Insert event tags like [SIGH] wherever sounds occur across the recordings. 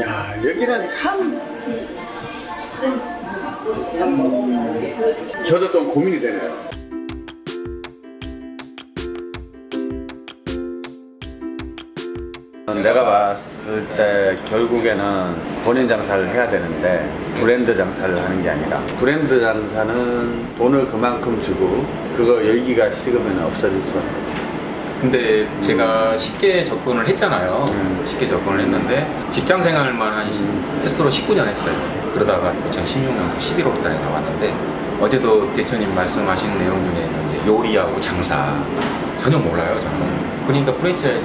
야 여기는 참. 저도 좀 고민이 되네요. 내가 봤을 때 결국에는 본인 장사를 해야 되는데 브랜드 장사를 하는 게 아니라 브랜드 장사는 돈을 그만큼 주고 그거 열기가 식으면 없어질 수밖에 없어 근데 제가 쉽게 접근을 했잖아요. 음. 쉽게 접근을 했는데 직장 생활만 한 횟수로 19년 했어요. 그러다가 2016년 11월 달에 나왔는데 어제도 대표님 말씀하신 내용 중에 요리하고 장사 전혀 몰라요 저는. 그러니까 프랜차이즈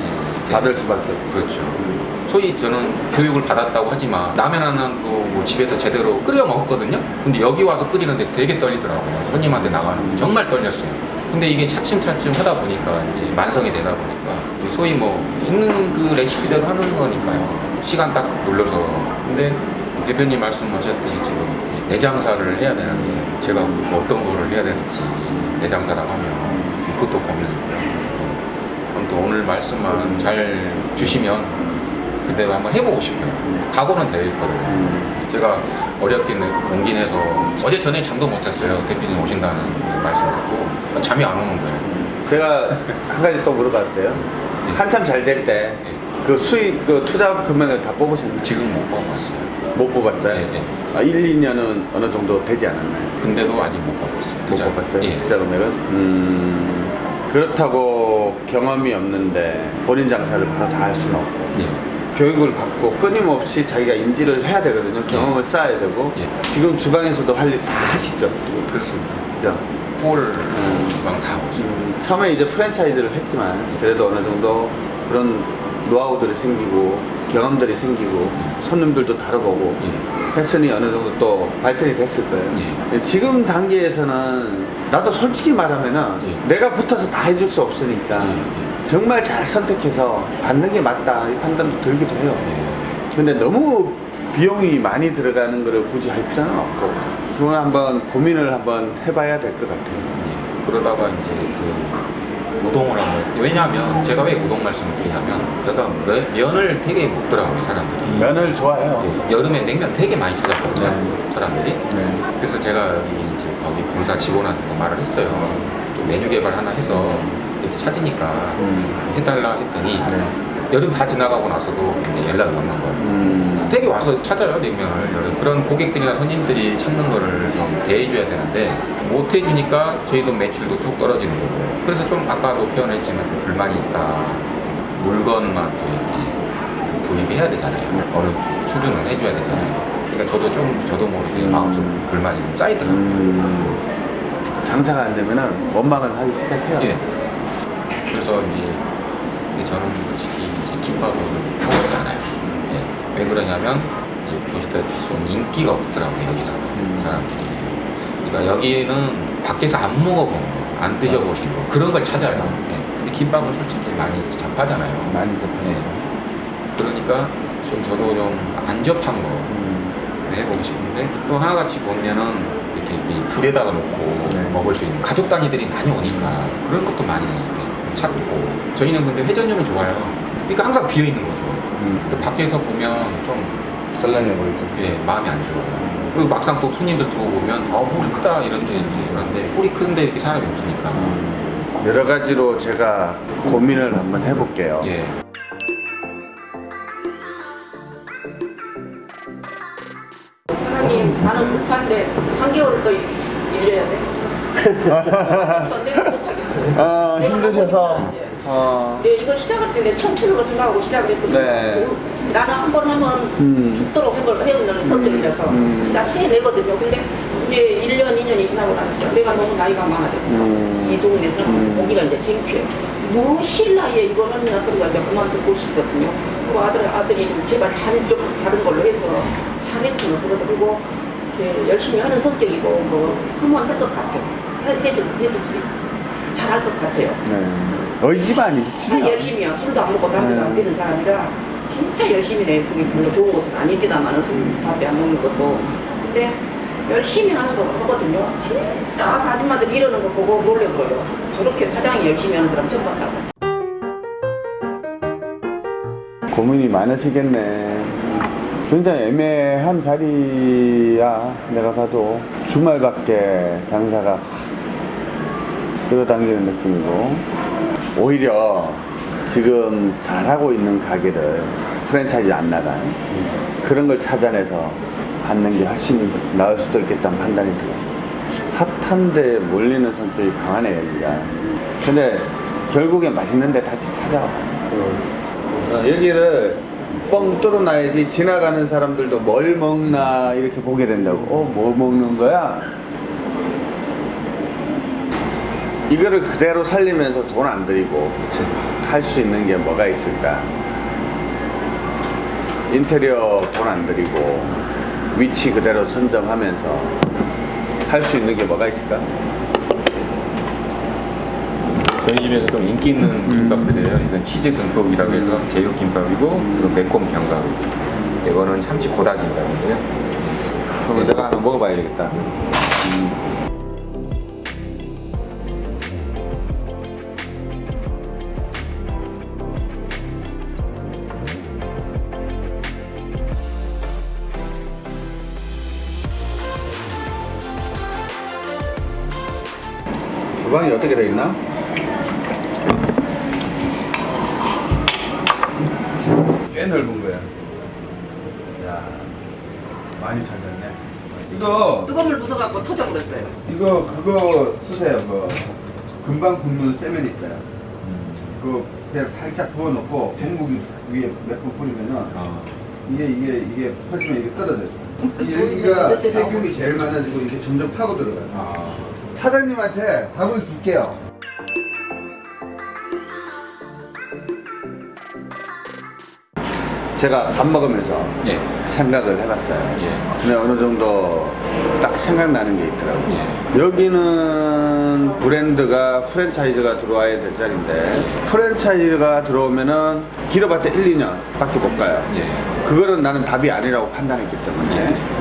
받을 수밖에 없고 그렇죠. 소위 저는 교육을 받았다고 하지만 라면 하나도 뭐 집에서 제대로 끓여 먹었거든요. 근데 여기 와서 끓이는데 되게 떨리더라고요. 손님한테 나가는 게 정말 떨렸어요. 근데 이게 차츰차츰 하다 보니까 이제 만성이 되다 보니까 소위 뭐 있는 그 레시피대로 하는 거니까요. 시간 딱 눌러서. 근데 대표님 말씀하셨듯이 지금 내장사를 해야 되는 데 제가 뭐 어떤 거를 해야 되는지 내장사라고 하면 그것도 고민이고요. 아무튼 오늘 말씀만 잘 주시면 그대로 한번 해보고 싶어요. 각오는 돼 있거든요. 제가 어렵게 옮긴 해서 어제 전에 잠도 못 잤어요. 대표님 오신다는 말씀 듣고 잠이 안 오는 거예요. 제가 한 가지 또 물어봐도 돼요? 한참 잘 될 때 그 수익 그 투자 금액을 다 뽑으셨나요? 지금 못 뽑았어요. 못 뽑았어요? 네, 네. 아, 1, 2년은 어느 정도 되지 않았나요? 근데도 아직 못 뽑았어요. 못 투자. 뽑았어요? 예. 투자 금액은? 음, 그렇다고 경험이 없는데 본인 장사를 바로 다 할 수는 없고 예. 교육을 받고 끊임없이 자기가 인지를 해야 되거든요. 경험을 쌓아야 되고 예. 지금 주방에서도 할 일 다 하시죠. 그렇습니다. 그죠? 홀 주방 다 오죠. 음, 처음에 이제 프랜차이즈를 했지만 그래도 어느 정도 그런 노하우들이 생기고 경험들이 생기고 손님들도 다뤄보고 예. 했으니 어느 정도 또 발전이 됐을 거예요. 예. 지금 단계에서는 나도 솔직히 말하면 은 예. 내가 붙어서 다 해줄 수 없으니까 예. 정말 잘 선택해서 받는 게 맞다 이 판단도 들기도 해요. 예. 근데 너무 비용이 많이 들어가는 거를 굳이 할 필요는 없고 그건 한번 고민을 한번 해봐야 될 것 같아요. 예. 그러다가 이제 그 우동을 한번 왜냐하면 제가 왜 우동 말씀을 드리냐면 제가 면- 면을 되게 먹더라고요 사람들이 면을 좋아해요. 예, 여름에 냉면 되게 많이 찾았거든요 네. 사람들이 네. 그래서 제가 여기 이제 거기 본사 직원한테 도 말을 했어요 또 메뉴 개발 하나 해서 찾으니까 음. 해달라 했더니 네. 여름 다 지나가고 나서도 연락이 없는 거예요 음. 되게 와서 찾아요 냉면을 여름. 그런 고객들이나 손님들이 찾는 거를 좀 대해줘야 되는데 못 해주니까 저희도 매출도 뚝 떨어지는 거고 그래서 좀 아까도 표현했지만 좀 불만이 있다 물건만 또 이렇게 구입을 해야 되잖아요 어느 수준은 해줘야 되잖아요 그러니까 저도 좀 저도 모르게 음. 마음 좀 불만이 좀 쌓이더라고요 음. 장사가 안 되면은 원망을 하기 시작해요. 예. 그래서 이제 저는 솔직히 이제 김밥을 하고 있잖아요. 예. 왜 그러냐면 이제 보시다시피 좀 인기가 없더라고요 여기서는 음. 사람들이. 그러니까 여기는 밖에서 안 먹어본 거, 안 드셔보신 거 그런 걸 찾아요. 예. 근데 김밥은 솔직히 많이 접하잖아요. 많이 접해요. 예. 그러니까 좀 저도 좀 안 접한 거 음. 해보고 싶은데 또 하나같이 보면은 이렇게 이 불에다가 놓고 네. 먹을 수 있는 가족 단위들이 많이 오니까 그런 것도 많이 찾고 저희는 근데 회전율은 좋아요 그러니까 항상 비어 있는 거죠 음. 근데 밖에서 보면 좀 썰렁해 보이죠. 예, 마음이 안 좋아요 그리고 막상 또 손님들 들어오면 아 홀이 크다 이런 게 있는데 홀이 큰데 이렇게 사람이 없으니까 음. 여러 가지로 제가 고민을 한번 해볼게요. 예 사장님 나는 못한데 3개월을 더 일려야 돼? [LAUGHS] 아, 내가 힘드셔서. 어. 네, 이거 시작할 때 내 청춘으로 생각하고 시작을 했거든요 네. 나는 한 번 하면 음. 죽도록 해볼 해오는 성격이라서 음. 진짜 해내거든요 근데 이제 1년 2년이 지나고 나니까 내가 너무 나이가 많아졌고 음. 이 동네에서 음. 보기가 이제 창피해 뭐 실나이에 이걸 하느냐 소리가 이제 그만 듣고 싶거든요 그리고 아들, 아들이 좀 제발 잘좀 다른 걸로 해서 잘했으면 쓰면서 그리고 열심히 하는 성격이고 뭐 하면 할것 같아요 해, 해줄, 해줄 수 있고 잘할 것 같아요 네. 의지만 진짜 있으면. 열심히 해요. 술도 안 먹고 담배도 네. 안 피는 사람이라 진짜 열심히 해. 그게 별로 좋은 것은 아니기다만은 술, 담배 안 먹는 것도. 근데 열심히 하는 거 하거든요. 진짜 아줌마들 이러는 거 보고 놀래버려요. 저렇게 사장이 열심히 하는 사람 처음 봤다고. 고민이 많으시겠네. 굉장히 애매한 자리야 내가 봐도 주말밖에 장사가 확 끌어당기는 느낌이고. 오히려 지금 잘하고 있는 가게를 프랜차이즈 안 나간 그런 걸 찾아내서 받는 게 훨씬 나을 수도 있겠다는 판단이 들어요. 핫한데 몰리는 성격이 강하네 여기가. 근데 결국엔 맛있는데 다시 찾아와. 어, 여기를 뻥 뚫어놔야지 지나가는 사람들도 뭘 먹나 이렇게 보게 된다고. 어 뭐 먹는 거야? 이거를 그대로 살리면서 돈 안 들이고 할 수 있는 게 뭐가 있을까? 인테리어 돈 안 들이고 위치 그대로 선정하면서 할 수 있는 게 뭐가 있을까? 저희 집에서 좀 인기 있는 김밥들이에요. 이건 치즈 듬뿍이라고 해서 제육 김밥이고 그리고 매콤 견과류. 이거는 참치 고다 김밥인데요. 그럼 내가 하나 먹어봐야 되겠다. 음. 주방이 어떻게 돼 있나? 꽤 넓은 거야. 야, 많이 찾았네. 이거 뜨거운 물 부숴갖고 터져 버렸어요. 이거 그거 쓰세요. 그 금방 굽는 세면 있어요. 그 그냥 살짝 부어놓고 국물 위에 몇 번 뿌리면은 아, 이게 이게 이게 퍼지면 이게 떨어져요. 이 여기가 세균이 제일 많아지고 이게 점점 파고 들어가요. 아, 사장님한테 밥을 줄게요. 제가 밥 먹으면서 예, 생각을 해봤어요. 예, 근데 어느 정도 딱 생각나는 게 있더라고요. 예. 여기는 브랜드가 프랜차이즈가 들어와야 될 자리인데 프랜차이즈가 들어오면은 길어봤자 1, 2년 밖에 못 가요. 예. 그거는 나는 답이 아니라고 판단했기 때문에 예.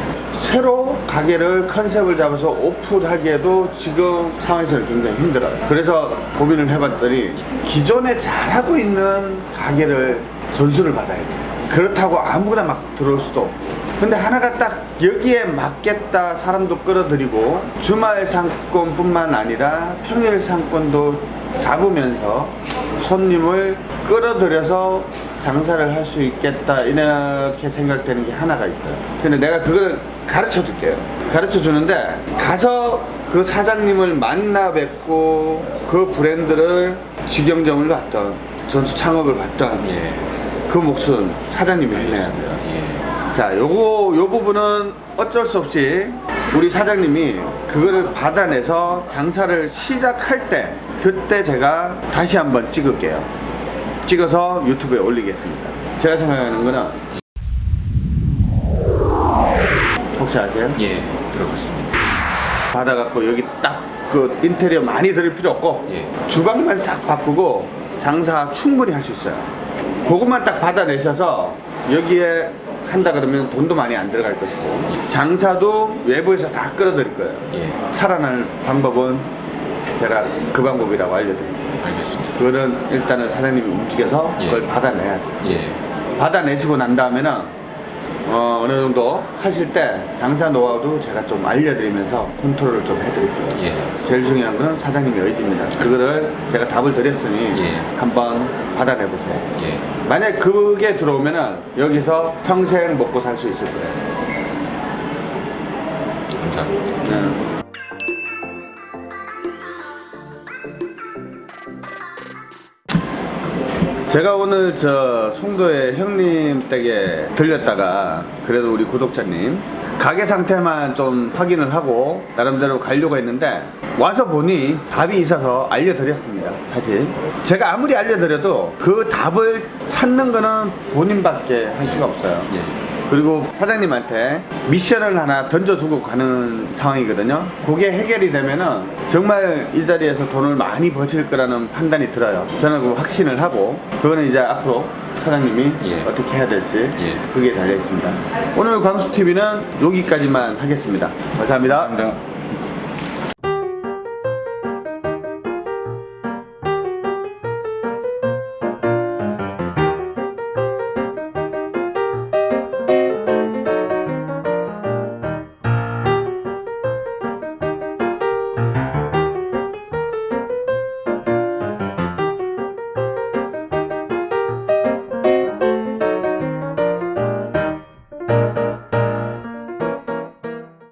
새로 가게를 컨셉을 잡아서 오픈하기에도 지금 상황에서는 굉장히 힘들어요. 그래서 고민을 해봤더니 기존에 잘하고 있는 가게를 전수를 받아야 돼요. 그렇다고 아무거나 막 들어올 수도 없고. 근데 하나가 딱 여기에 맞겠다 사람도 끌어들이고 주말 상권 뿐만 아니라 평일 상권도 잡으면서 손님을 끌어들여서 장사를 할 수 있겠다 이렇게 생각되는 게 하나가 있어요. 근데 내가 그거를 가르쳐 줄게요. 가르쳐 주는데 가서 그 사장님을 만나 뵙고 그 브랜드를 직영점을 받던 전수 창업을 받던 예. 그 몫은 사장님이. 알겠습니다. 예. 자, 요거 요 부분은 어쩔 수 없이 우리 사장님이 그거를 받아내서 장사를 시작할 때 그때 제가 다시 한번 찍을게요. 찍어서 유튜브에 올리겠습니다. 제가 생각하는 거는 혹시 아세요? 예, 들어봤습니다. 받아갖고 여기 딱 그 인테리어 많이 들을 필요 없고 예. 주방만 싹 바꾸고 장사 충분히 할 수 있어요. 그것만 딱 받아내셔서 여기에 한다 그러면 돈도 많이 안 들어갈 것이고 장사도 외부에서 다 끌어들일 거예요. 예, 살아날 방법은 제가 그 방법이라고 알려드릴게요. 알겠습니다. 그거는 일단은 사장님이 움직여서 예. 그걸 받아내야 돼요. 예, 받아내시고 난 다음에는 어, 어느 정도 하실 때 장사 노하우도 제가 좀 알려드리면서 컨트롤을 좀 해드릴게요. 예. 제일 중요한 건 사장님의 의지입니다. 그거를 제가 답을 드렸으니 예. 한번 받아내보세요. 예. 만약 그게 들어오면은 여기서 평생 먹고 살 수 있을 거예요. 감사합니다. 네. 제가 오늘 저 송도의 형님 댁에 들렸다가 그래도 우리 구독자님 가게 상태만 좀 확인을 하고 나름대로 가려고 했는데 와서 보니 답이 있어서 알려드렸습니다 사실 제가 아무리 알려드려도 그 답을 찾는 거는 본인밖에 할 수가 없어요 예. 그리고 사장님한테 미션을 하나 던져주고 가는 상황이거든요. 그게 해결이 되면은 정말 이 자리에서 돈을 많이 버실 거라는 판단이 들어요. 저는 그 확신을 하고 그거는 이제 앞으로 사장님이 예. 어떻게 해야 될지 예. 그게 달려 있습니다. 오늘 광수 TV는 여기까지만 하겠습니다. 감사합니다. 감사합니다.